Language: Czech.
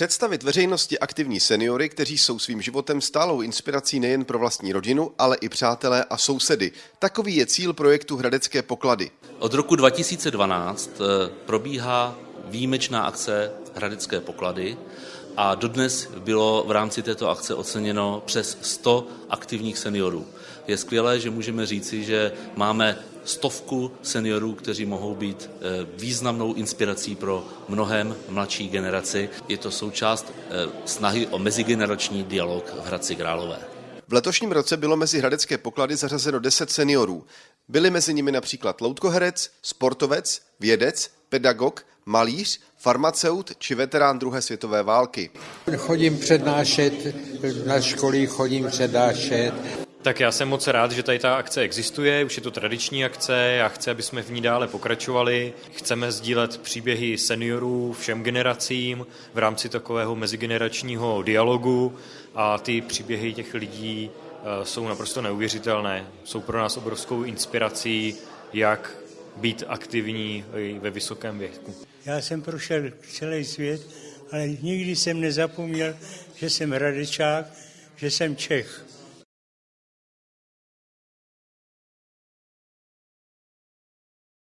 Představit veřejnosti aktivní seniory, kteří jsou svým životem stálou inspirací nejen pro vlastní rodinu, ale i přátelé a sousedy. Takový je cíl projektu Hradecké poklady. Od roku 2012 eh, probíhá výjimečná akce Hradecké poklady a dodnes bylo v rámci této akce oceněno přes 100 aktivních seniorů. Je skvělé, že můžeme říci, že máme stovku seniorů, kteří mohou být eh, významnou inspirací pro mnohem mladší generaci. Je to součást eh, snahy o mezigenerační dialog v Hradci Králové. V letošním roce bylo mezi hradecké poklady zařazeno 10 seniorů. Byli mezi nimi například loutkoherec, sportovec, vědec, pedagog, malíř, farmaceut či veterán druhé světové války. Chodím přednášet, na školy chodím přednášet. Tak já jsem moc rád, že tady ta akce existuje, už je to tradiční akce, já chci, aby jsme v ní dále pokračovali. Chceme sdílet příběhy seniorů všem generacím v rámci takového mezigeneračního dialogu a ty příběhy těch lidí eh, jsou naprosto neuvěřitelné. Jsou pro nás obrovskou inspirací, jak být aktivní ve vysokém věku. Já jsem prošel celý svět, ale nikdy jsem nezapomněl, že jsem radečák, že jsem Čech.